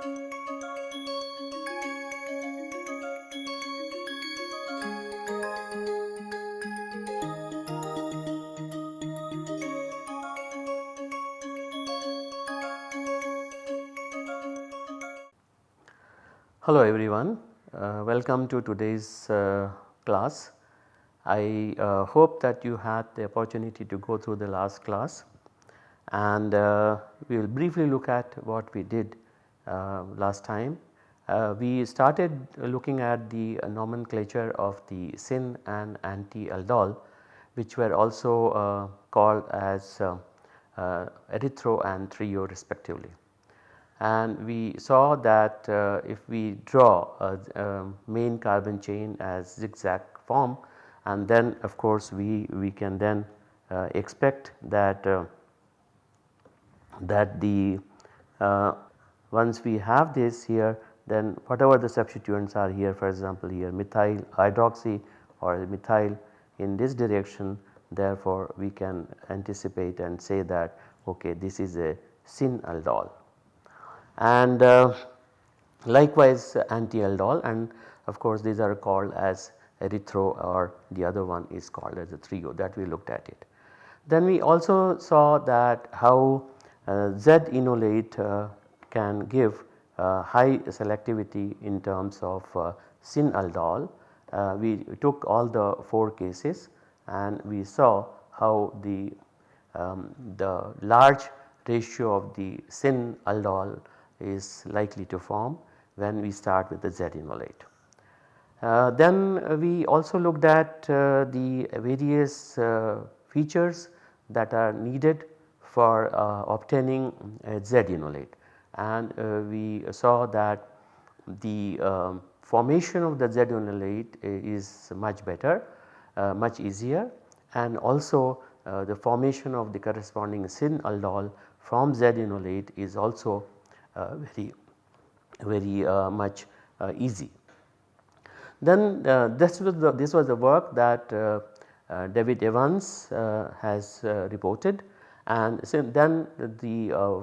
Hello everyone, uh, welcome to today's uh, class. I uh, hope that you had the opportunity to go through the last class. And uh, we will briefly look at what we did last time. Uh, we started looking at the nomenclature of the syn and anti-aldol which were also called as erythro and threo respectively and we saw that uh, if we draw a, main carbon chain as zigzag form and then of course we, we can then uh, expect that uh, that the uh, once we have this here then whatever the substituents are here for example here methyl hydroxy or methyl in this direction therefore we can anticipate and say that okay this is a syn aldol and uh, likewise anti-aldol and of course these are called as erythro or the other one is called as a threo that we looked at it. Then we also saw that how uh, Z-enolate uh, can give uh, high selectivity in terms of uh, syn-aldol. Uh, we took all the 4 cases and we saw how the, um, the large ratio of the syn-aldol is likely to form when we start with the Z-enolate. Uh, then we also looked at uh, the various uh, features that are needed for obtaining Z-enolate and uh, we saw that the um, formation of the Z-enolate is much better, uh, much easier and also the formation of the corresponding syn-aldol from Z-enolate is also uh, very very uh, much uh, easy. Then this was the this was the work that David Evans has reported and so then the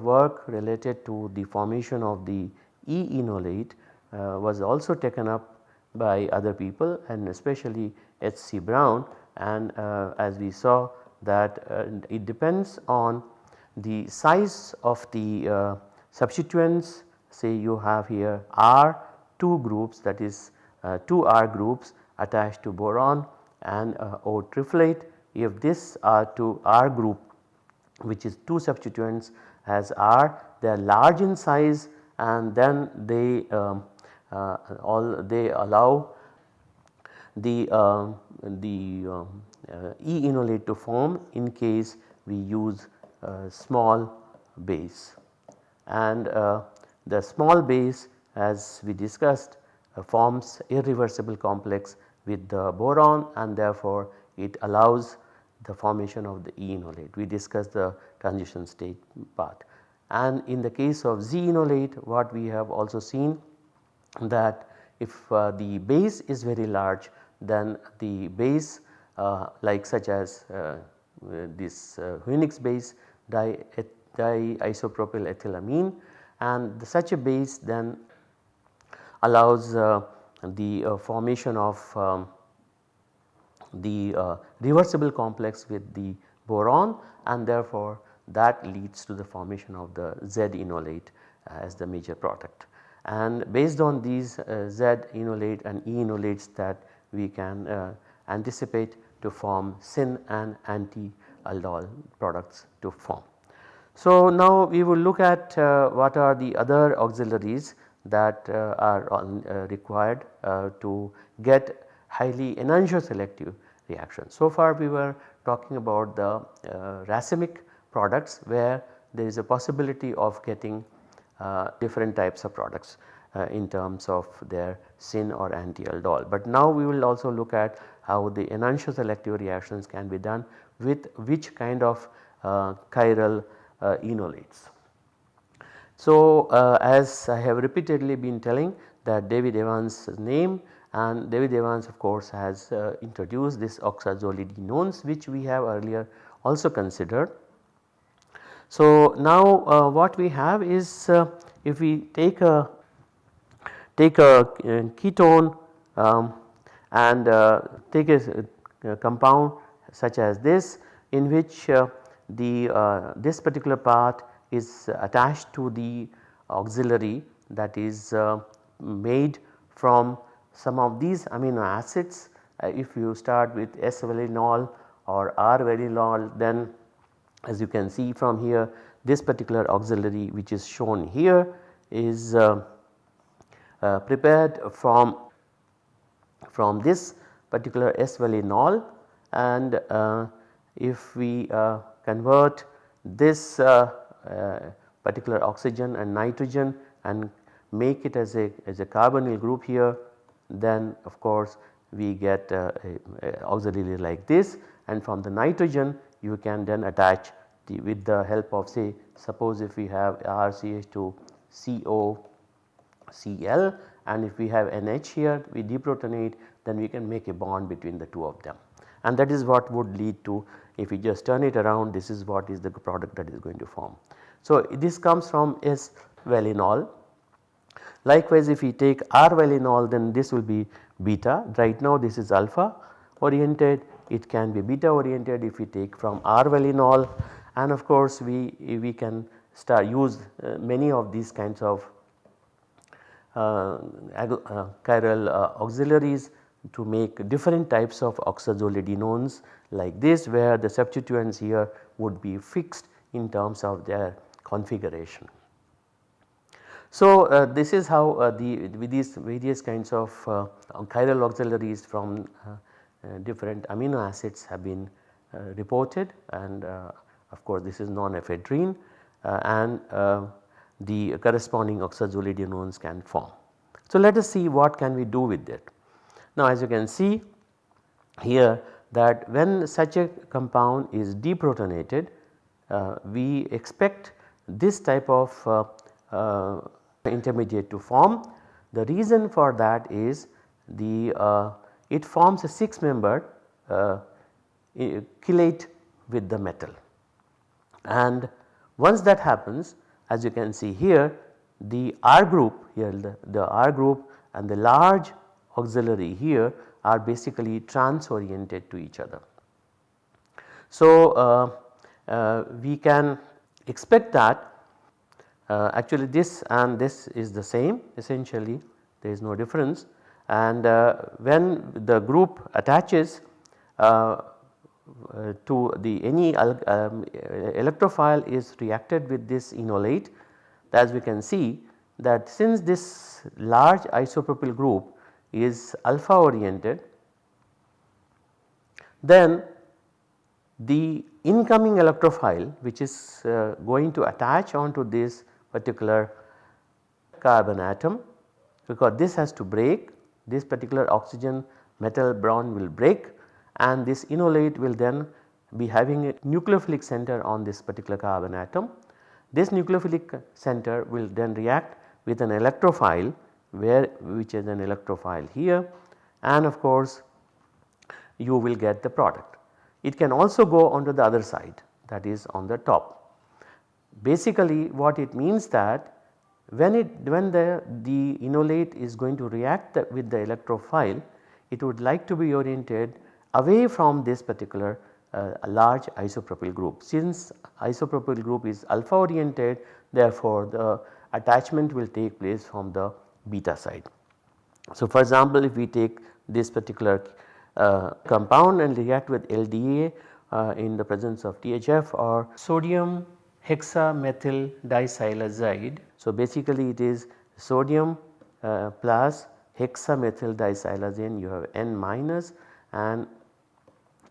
work related to the formation of the E-enolate was also taken up by other people and especially H.C. Brown and uh, as we saw that uh, it depends on the size of the uh, substituents say you have here R 2 groups that is uh, 2 R groups attached to boron and uh, O triflate if this R2 R group which is 2 substituents as R they are large in size and then they um, uh, all they allow the, uh, the um, uh, E enolate to form in case we use small base. And uh, the small base as we discussed uh, forms irreversible complex with the boron and therefore it allows the formation of the E-enolate. We discussed the transition state part and in the case of Z-enolate what we have also seen that if uh, the base is very large then the base uh, like such as uh, this uh, base di diisopropyl ethylamine and the, such a base then allows uh, the uh, formation of um, the uh, reversible complex with the boron and therefore that leads to the formation of the Z enolate as the major product. And based on these uh, Z enolate and E enolates that we can uh, anticipate to form syn and anti aldol products to form. So now we will look at uh, what are the other auxiliaries that uh, are on, uh, required to get highly enantioselective reactions. So far we were talking about the uh, racemic products where there is a possibility of getting uh, different types of products in terms of their syn or anti-aldol. But now we will also look at how the enantioselective reactions can be done with which kind of chiral uh, enolates. So, uh, as I have repeatedly been telling that David Evans name and David Evans of course has uh, introduced this oxazolidinones which we have earlier also considered. So now uh, what we have is uh, if we take a take a, a ketone um, and uh, take a, a, compound such as this in which uh, the uh, this particular part is attached to the auxiliary that is uh, made from some of these amino acids uh, if you start with S-valinol or R-valinol then as you can see from here this particular auxiliary which is shown here is uh, uh, prepared from from this particular S-valinol and uh, if we uh, convert this uh, particular oxygen and nitrogen and make it as a as a carbonyl group here then of course we get uh, a, a auxiliary like this. And from the nitrogen you can then attach the, with the help of say suppose if we have RCH2 CO Cl and if we have NH here we deprotonate then we can make a bond between the two of them. And that is what would lead to if we just turn it around this is what is the product that is going to form. So this comes from S valinol likewise if we take R valinol then this will be beta. Right now this is alpha oriented. It can be beta oriented if we take from R valinol. And of course we, we can start use uh, many of these kinds of uh, uh, chiral uh, auxiliaries to make different types of oxazolidinones like this where the substituents here would be fixed in terms of their configuration. So, uh, this is how uh, the with these various kinds of uh, chiral auxiliaries from different amino acids have been reported and of course this is norephedrine and the corresponding oxazolidinones can form. So, let us see what can we do with it. Now, as you can see here that when such a compound is deprotonated uh, we expect this type of uh, uh, intermediate to form. The reason for that is the uh, it forms a 6 membered uh, chelate with the metal and once that happens as you can see here the R group here the, the R group and the large auxiliary here are basically trans oriented to each other. So, uh, uh, we can expect that uh, actually this and this is the same. Essentially there is no difference. And uh, when the group attaches uh, uh, to the any um, electrophile is reacted with this enolate as we can see that since this large isopropyl group is alpha oriented then the incoming electrophile which is uh, going to attach onto this particular carbon atom because this has to break this particular oxygen metal bond will break and this enolate will then be having a nucleophilic center on this particular carbon atom. This nucleophilic center will then react with an electrophile where which is an electrophile here and of course you will get the product. It can also go onto the other side that is on the top. Basically what it means that when it when the, the enolate is going to react the, with the electrophile it would like to be oriented away from this particular uh, large isopropyl group. Since isopropyl group is alpha oriented therefore the attachment will take place from the beta side. So, for example, if we take this particular uh, compound and react with LDA uh, in the presence of THF or sodium hexamethyl disilazide. So, basically it is sodium uh, plus hexamethyl disilazine you have N minus and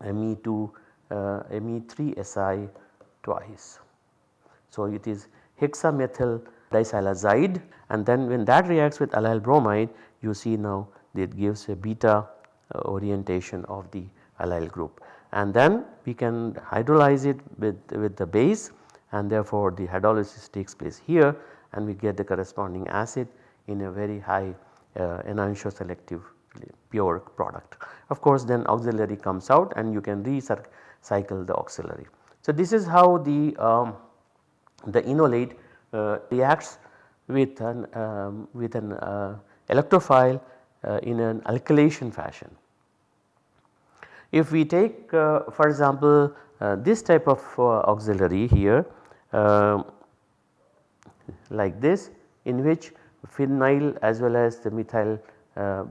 Me2 uh, Me3Si twice. So, it is hexamethyl disilazide and then when that reacts with allyl bromide you see now it gives a beta uh, orientation of the allyl group and then we can hydrolyze it with, with the base and therefore the hydrolysis takes place here and we get the corresponding acid in a very high uh, enantioselective pure product. Of course then auxiliary comes out and you can recycle the auxiliary. So this is how the um, the enolate uh, reacts with an, um, with an uh, electrophile uh, in an alkylation fashion. If we take uh, for example uh, this type of uh, auxiliary here um, like this in which phenyl as well as the methyl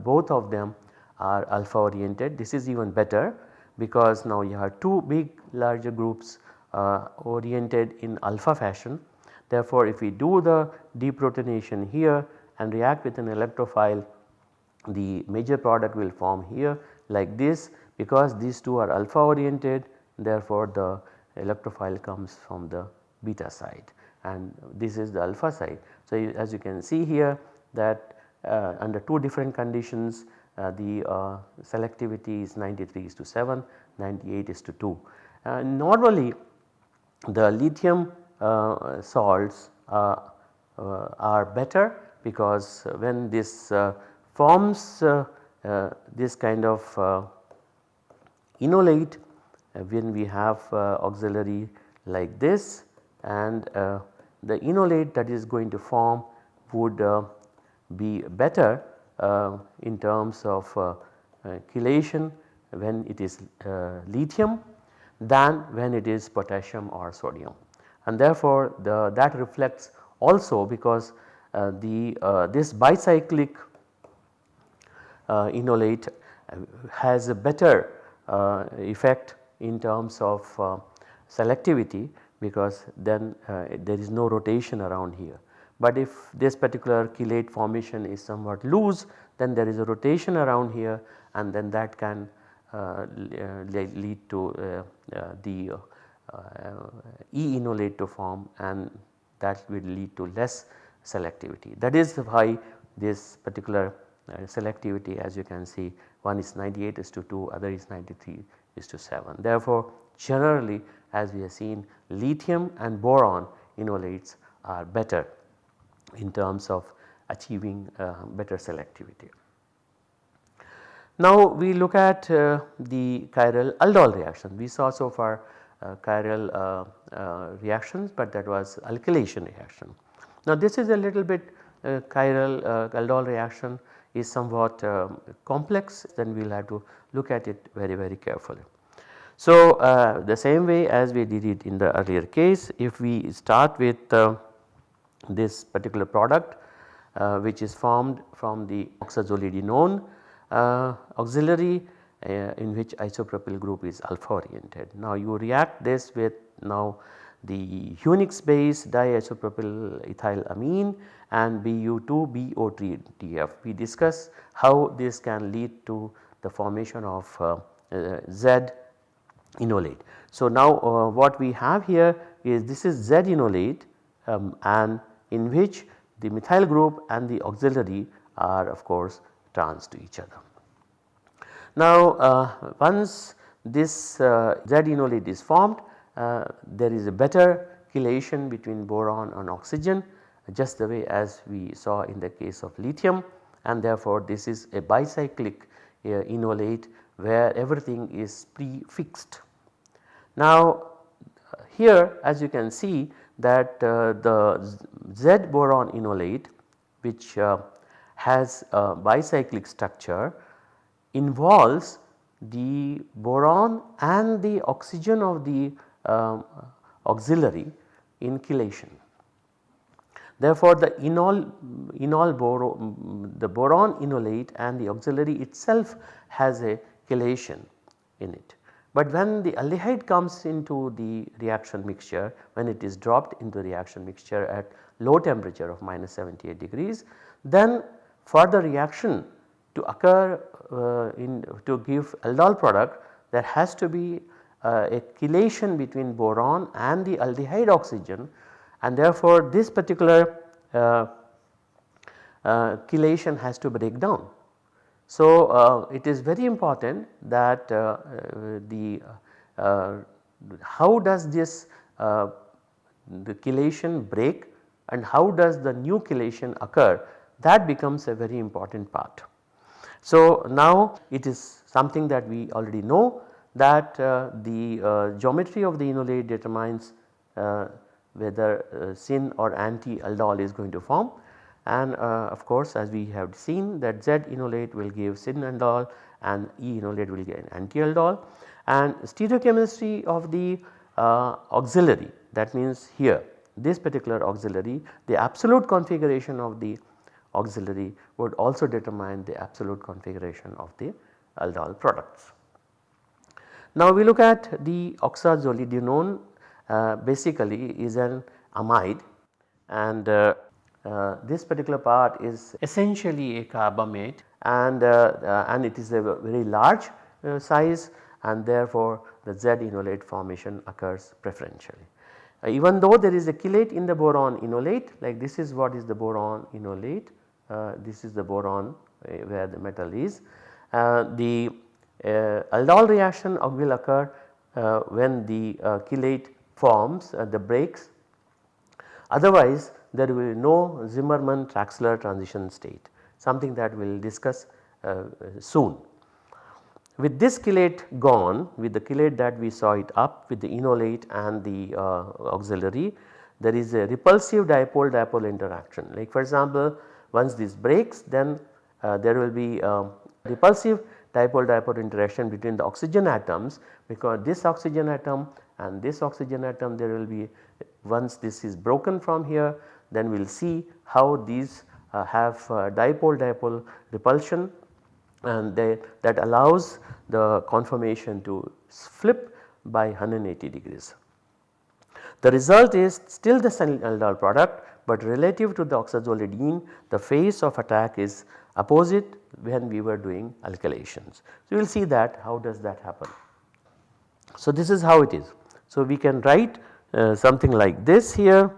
both of them are alpha oriented this is even better because now you have two big larger groups uh, oriented in alpha fashion. Therefore, if we do the deprotonation here and react with an electrophile the major product will form here like this because these two are alpha oriented therefore the electrophile comes from the beta side and this is the alpha side. So, as you can see here that uh, under two different conditions uh, the uh, selectivity is 93 is to 7, 98 is to 2. Uh, normally the lithium uh, salts uh, are better because when this forms this kind of enolate uh, when we have uh, auxiliary like this and uh, the enolate that is going to form would be better uh, in terms of uh, uh, chelation when it is lithium than when it is potassium or sodium. And therefore, the that reflects also because the this bicyclic enolate has a better effect in terms of selectivity because then uh, there is no rotation around here. But if this particular chelate formation is somewhat loose then there is a rotation around here and then that can uh, uh lead to uh, uh, the E enolate to form and that will lead to less selectivity. That is why this particular selectivity as you can see one is 98 is to 2 other is 93 is to 7. Therefore, generally as we have seen lithium and boron enolates are better in terms of achieving uh, better selectivity. Now we look at uh, the chiral aldol reaction. We saw so far uh, chiral uh, uh, reactions but that was alkylation reaction. Now this is a little bit uh, chiral aldol reaction is somewhat um, complex then we will have to look at it very very carefully. So the same way as we did it in the earlier case if we start with this particular product uh, which is formed from the oxazolidinone uh, auxiliary uh, in which isopropyl group is alpha oriented. Now you react this with now the Hünig's base diisopropyl ethylamine and BU2BO3TF. We discuss how this can lead to the formation of uh, uh, Z enolate. So now uh, what we have here is this is Z enolate um, and in which the methyl group and the auxiliary are of course trans to each other. Now uh, once this uh, Z enolate is formed there is a better chelation between boron and oxygen just the way as we saw in the case of lithium and therefore this is a bicyclic uh, enolate where everything is prefixed. Now here as you can see that uh, the Z boron enolate which uh, has a bicyclic structure involves the boron and the oxygen of the um, auxiliary in chelation. Therefore, the enol, enol boron, the boron enolate and the auxiliary itself has a chelation in it. But when the aldehyde comes into the reaction mixture when it is dropped into reaction mixture at low temperature of minus 78 degrees then for the reaction to occur uh, in to give aldol product there has to be a chelation between boron and the aldehyde oxygen and therefore this particular uh, uh chelation has to break down. So, uh, it is very important that uh, uh the uh, how does this uh, the chelation break and how does the new chelation occur? That becomes a very important part. So, now it is something that we already know that the geometry of the enolate determines whether uh, syn or anti aldol is going to form and uh, of course as we have seen that Z enolate will give syn aldol and E enolate will give anti aldol and stereochemistry of the uh, auxiliary that means here this particular auxiliary the absolute configuration of the auxiliary would also determine the absolute configuration of the aldol products. Now we look at the oxazolidinone uh, basically is an amide and uh, uh, this particular part is essentially a carbamate and, uh, uh, and it is a very large uh, size and therefore the Z enolate formation occurs preferentially. Even though there is a chelate in the boron enolate like this is what is the boron enolate this is the boron where the metal is. The aldol reaction will occur uh, when the chelate forms the breaks otherwise there will be no Zimmerman Traxler transition state something that we will discuss soon. With this chelate gone with the chelate that we saw it up with the enolate and the uh, auxiliary there is a repulsive dipole dipole interaction like for example once this breaks then uh, there will be um, repulsive dipole dipole interaction between the oxygen atoms because this oxygen atom and this oxygen atom there will be once this is broken from here then we will see how these uh, have uh, dipole dipole repulsion and they, that allows the conformation to flip by 180 degrees. The result is still the aldol product but relative to the oxazolidine the phase of attack is opposite when we were doing alkylations. So, we will see that how does that happen. So, this is how it is. So, we can write uh, something like this here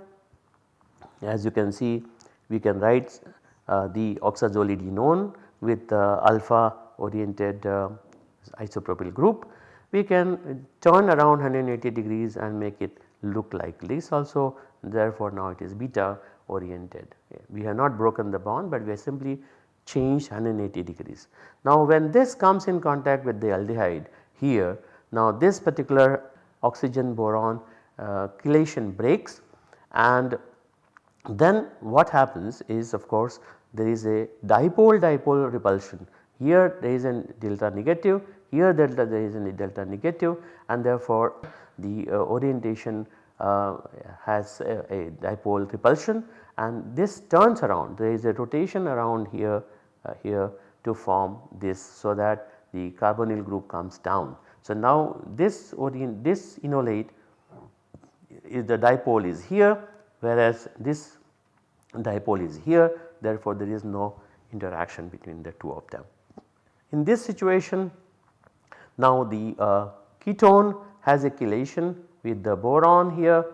as you can see we can write uh, the oxazolidinone with uh, alpha oriented uh, isopropyl group. We can turn around 180 degrees and make it look like this also therefore now it is beta oriented. We have not broken the bond but we are simply changed 180 degrees. Now when this comes in contact with the aldehyde here now this particular oxygen boron uh, chelation breaks and then what happens is of course there is a dipole dipole repulsion. Here there is a delta negative, here delta there is a delta negative and therefore the uh, orientation uh, has a, a, dipole repulsion and this turns around there is a rotation around here here to form this so that the carbonyl group comes down. So now this this enolate is the dipole is here whereas this dipole is here therefore there is no interaction between the two of them. In this situation now the uh, ketone has a chelation with the boron here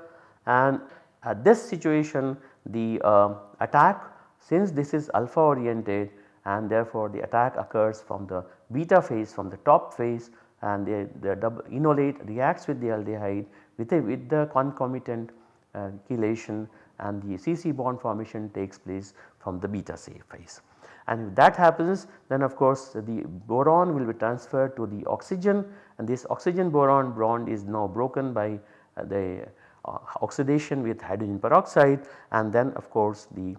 and at this situation the uh, attack since this is alpha oriented and therefore the attack occurs from the beta phase from the top phase and the, the double enolate reacts with the aldehyde with, a, with the concomitant uh, chelation and the CC bond formation takes place from the beta phase. And if that happens then of course the boron will be transferred to the oxygen and this oxygen boron bond is now broken by uh, the uh, oxidation with hydrogen peroxide and then of course the,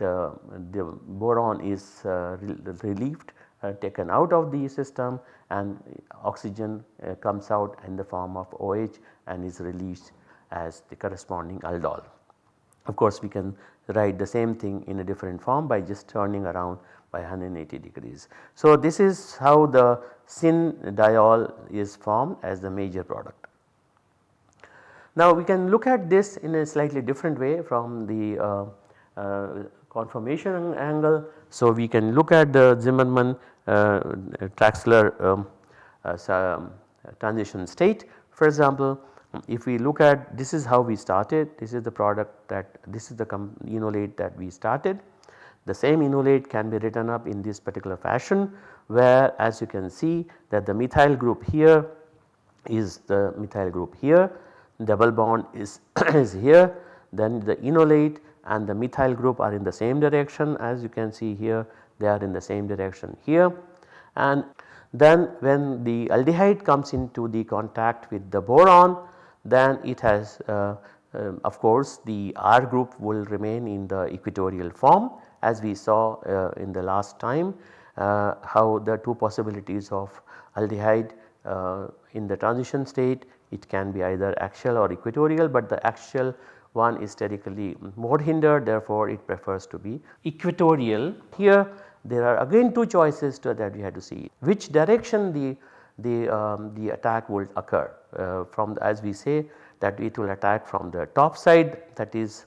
the, the boron is uh, relieved uh, taken out of the system and oxygen uh, comes out in the form of OH and is released as the corresponding aldol. Of course, we can write the same thing in a different form by just turning around by 180 degrees. So, this is how the syn diol is formed as the major product. Now, we can look at this in a slightly different way from the uh, uh, conformation angle. So, we can look at the Zimmerman uh, Traxler um, uh, um, transition state for example if we look at this is how we started this is the product that this is the enolate that we started. The same enolate can be written up in this particular fashion where as you can see that the methyl group here is the methyl group here double bond is, is here then the enolate and the methyl group are in the same direction. As you can see here they are in the same direction here. And then when the aldehyde comes into the contact with the boron then it has uh, um, of course the R group will remain in the equatorial form as we saw uh, in the last time uh, how the two possibilities of aldehyde uh, in the transition state it can be either axial or equatorial but the axial one is sterically more hindered therefore it prefers to be equatorial. Here there are again two choices that we have to see which direction the the, um, the attack will occur uh, from the, as we say that it will attack from the top side that is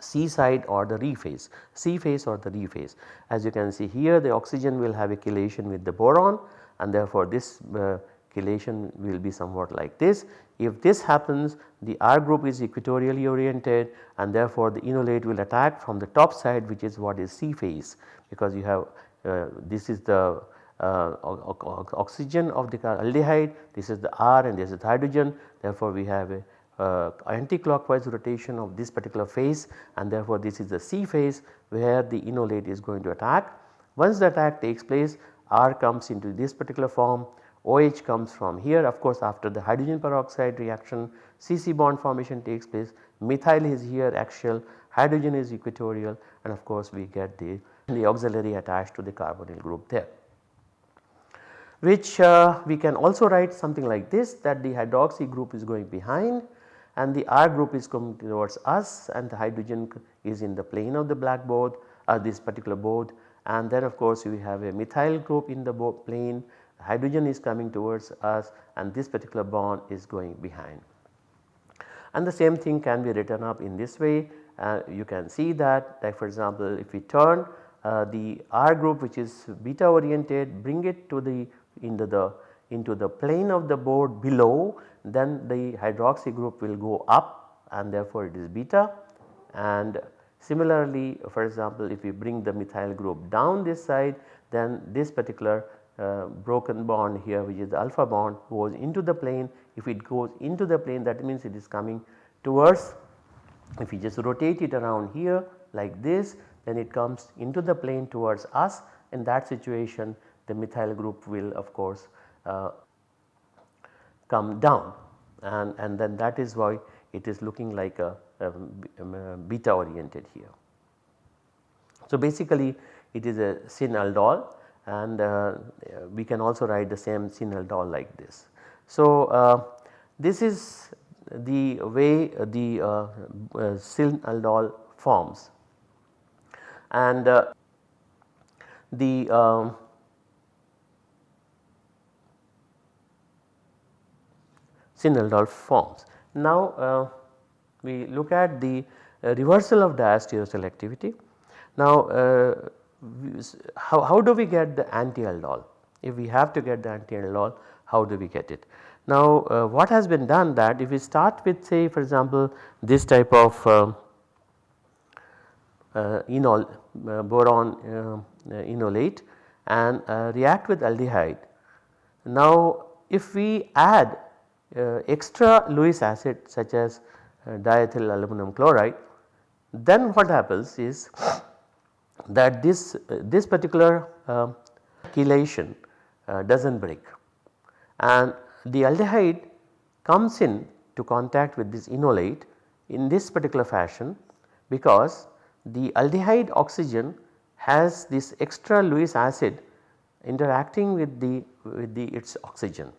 Si side or the re phase, Si phase or the re phase. As you can see here the oxygen will have a chelation with the boron and therefore this uh, chelation will be somewhat like this. If this happens the R group is equatorially oriented and therefore the enolate will attack from the top side which is what is Si phase because you have uh, this is the uh, oxygen of the aldehyde, this is the R and this is the hydrogen therefore we have a uh, anti-clockwise rotation of this particular phase and therefore this is the Si phase where the enolate is going to attack. Once the attack takes place R comes into this particular form OH comes from here. Of course after the hydrogen peroxide reaction CC bond formation takes place. Methyl is here axial. Hydrogen is equatorial. And of course we get the, the auxiliary attached to the carbonyl group there. Which uh, we can also write something like this that the hydroxy group is going behind and the R group is coming towards us and the hydrogen is in the plane of the blackboard or uh, this particular board. And then of course we have a methyl group in the plane hydrogen is coming towards us and this particular bond is going behind. And the same thing can be written up in this way uh, you can see that like for example if we turn uh, the R group which is beta oriented bring it to the into the into the plane of the board below then the hydroxy group will go up and therefore it is beta and similarly for example if we bring the methyl group down this side then this particular uh, broken bond here which is the alpha bond goes into the plane. If it goes into the plane that means it is coming towards if we just rotate it around here like this then it comes into the plane towards us. In that situation the methyl group will of course uh, come down. And, and then that is why it is looking like a, a, a beta oriented here. So basically it is a syn aldol and uh, we can also write the same syn aldol like this. So uh, this is the way the uh, syn aldol forms and the um, syn aldol forms. Now we look at the reversal of diastereoselectivity. Now how, how do we get the anti-aldol? If we have to get the anti-aldol how do we get it? Now uh, what has been done that if we start with say for example this type of uh, uh, enol boron enolate and react with aldehyde. Now if we add uh, extra Lewis acid such as uh, diethyl aluminum chloride then what happens is that this, uh, this particular chelation does not break and the aldehyde comes in to contact with this enolate in this particular fashion because the aldehyde oxygen has this extra Lewis acid interacting with the with the its oxygen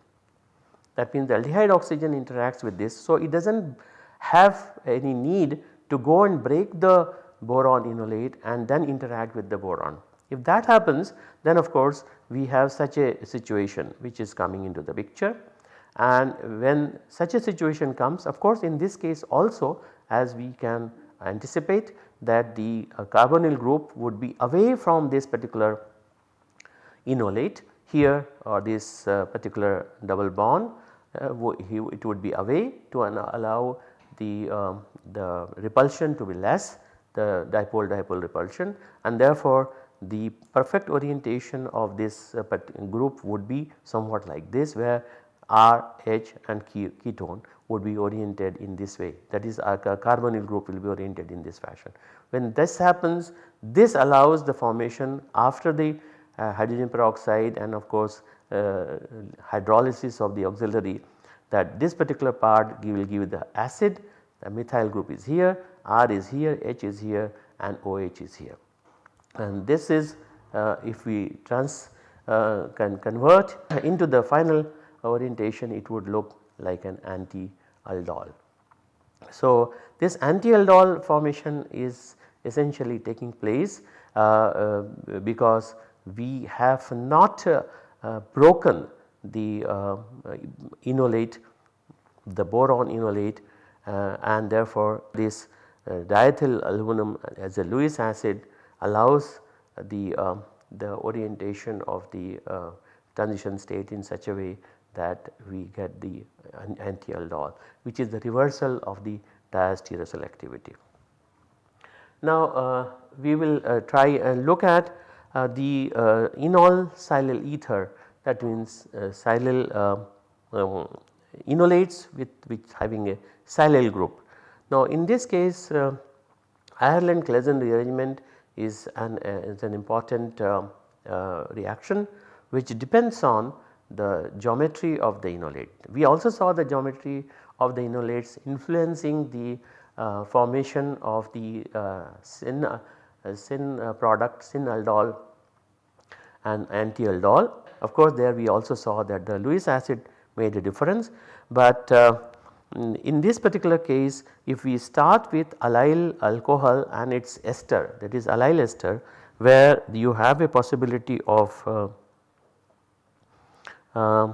that means the aldehyde oxygen interacts with this. So, it does not have any need to go and break the boron enolate and then interact with the boron. If that happens then of course we have such a situation which is coming into the picture and when such a situation comes of course in this case also as we can anticipate that the uh, carbonyl group would be away from this particular enolate here or this uh, particular double bond uh, it would be away to allow the, um, the repulsion to be less the dipole dipole repulsion and therefore the perfect orientation of this uh, group would be somewhat like this where R, H and ketone would be oriented in this way that is our carbonyl group will be oriented in this fashion. When this happens this allows the formation after the uh, hydrogen peroxide and of course uh, hydrolysis of the auxiliary that this particular part will give the acid the methyl group is here, R is here, H is here and OH is here. And this is uh, if we trans uh, can convert into the final orientation it would look like an anti-aldol. So, this anti-aldol formation is essentially taking place uh, uh, because we have not uh, uh, broken the enolate the boron enolate and therefore this diethyl aluminum as a Lewis acid allows the the orientation of the uh, transition state in such a way that we get the anti-aldol which is the reversal of the diastereoselectivity. Now uh, we will uh, try and look at uh, the uh, enol silyl ether that means uh, silyl uh, um, enolates with having a silyl group. Now in this case Ireland Claisen rearrangement is an, is an important reaction which depends on the geometry of the enolate. We also saw the geometry of the enolates influencing the uh, formation of the uh, syn, uh, syn product syn aldol and anti aldol. Of course, there we also saw that the Lewis acid made a difference, but in this particular case if we start with allyl alcohol and its ester that is allyl ester where you have a possibility of uh, uh,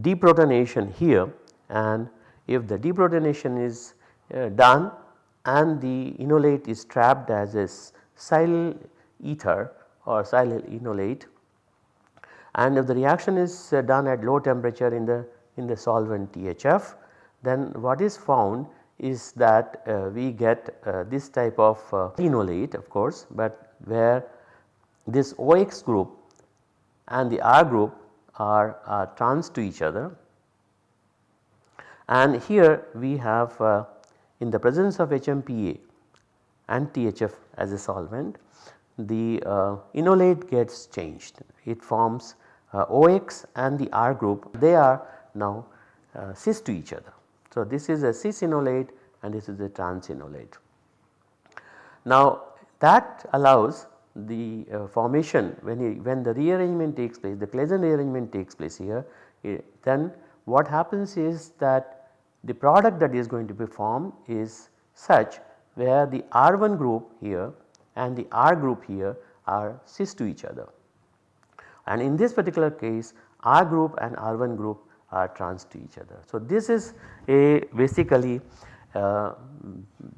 deprotonation here and if the deprotonation is uh, done and the enolate is trapped as a silyl ether or silyl enolate and if the reaction is uh, done at low temperature in the in the solvent THF then what is found is that uh, we get uh, this type of uh, enolate of course, but where this OX group and the R group are, trans to each other. And here we have uh, in the presence of HMPA and THF as a solvent the uh, enolate gets changed. It forms OX and the R group they are now uh, cis to each other. So, this is a cis enolate and this is a trans enolate. Now that allows the uh, formation when, he, when the rearrangement takes place the Claisen rearrangement takes place here eh, then what happens is that the product that is going to be formed is such where the R1 group here and the R group here are cis to each other. And in this particular case R group and R1 group are trans to each other. So, this is a basically uh,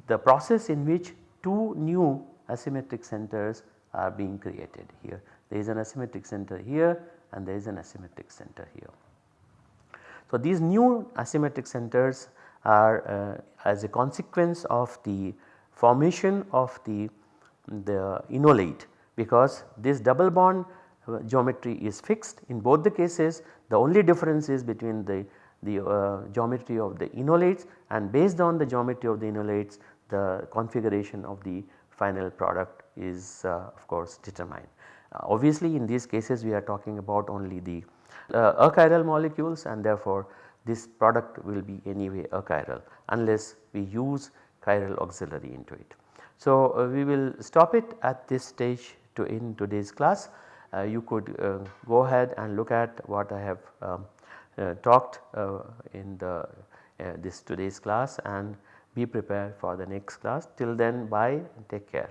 the process in which two new asymmetric centers are being created here. There is an asymmetric center here and there is an asymmetric center here. So, these new asymmetric centers are uh, as a consequence of the formation of the, the enolate because this double bond geometry is fixed in both the cases the only difference is between the, the uh, geometry of the enolates and based on the geometry of the enolates the configuration of the final product is uh, of course determined. Uh, obviously in these cases we are talking about only the uh, achiral molecules and therefore this product will be anyway achiral unless we use chiral auxiliary into it. So, uh, we will stop it at this stage to end today's class. Uh, you could uh, go ahead and look at what I have um, uh, talked in the this today's class and be prepared for the next class. Till then bye take care.